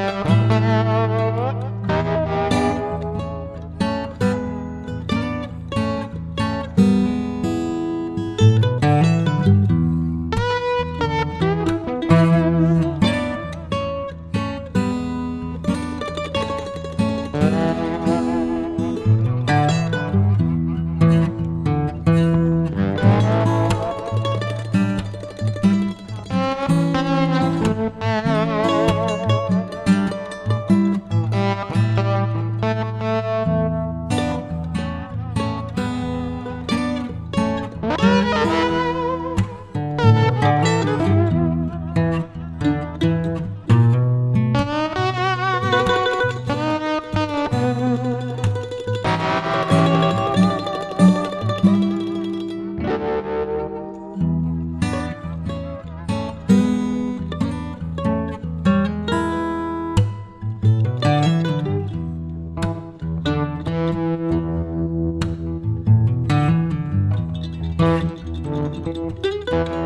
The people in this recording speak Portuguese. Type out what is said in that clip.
Música Música